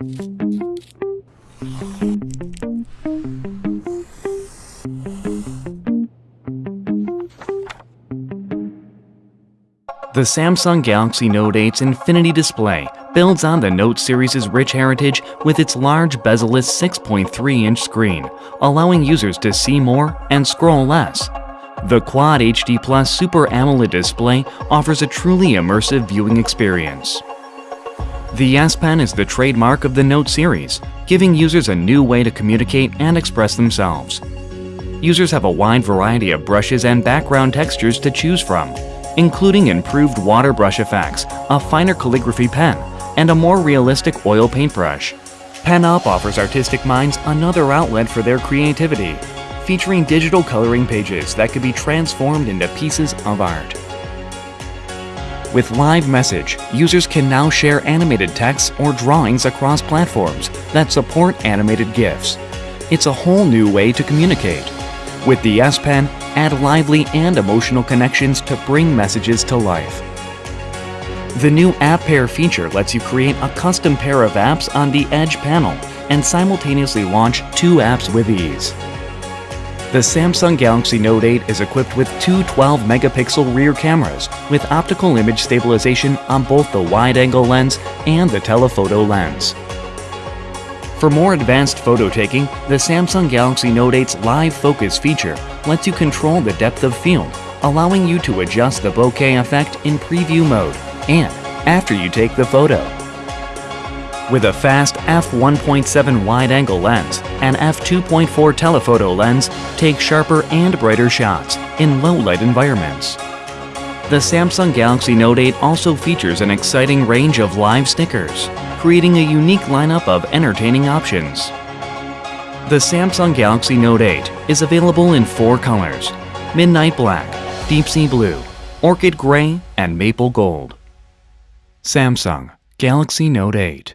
The Samsung Galaxy Note 8's Infinity Display builds on the Note series' rich heritage with its large bezel-less 6.3-inch screen, allowing users to see more and scroll less. The Quad HD Plus Super AMOLED display offers a truly immersive viewing experience. The S Pen is the trademark of the Note series, giving users a new way to communicate and express themselves. Users have a wide variety of brushes and background textures to choose from, including improved water brush effects, a finer calligraphy pen, and a more realistic oil paintbrush. PENUP offers artistic minds another outlet for their creativity, featuring digital coloring pages that could be transformed into pieces of art. With Live Message, users can now share animated texts or drawings across platforms that support animated GIFs. It's a whole new way to communicate. With the S Pen, add lively and emotional connections to bring messages to life. The new App Pair feature lets you create a custom pair of apps on the Edge panel and simultaneously launch two apps with ease. The Samsung Galaxy Note 8 is equipped with two 12-megapixel rear cameras with optical image stabilization on both the wide-angle lens and the telephoto lens. For more advanced photo taking, the Samsung Galaxy Note 8's Live Focus feature lets you control the depth of field, allowing you to adjust the bokeh effect in preview mode and after you take the photo. With a fast f1.7 wide-angle lens and f2.4 telephoto lens, take sharper and brighter shots in low-light environments. The Samsung Galaxy Note 8 also features an exciting range of live stickers, creating a unique lineup of entertaining options. The Samsung Galaxy Note 8 is available in four colors, Midnight Black, Deep Sea Blue, Orchid Gray, and Maple Gold. Samsung Galaxy Note 8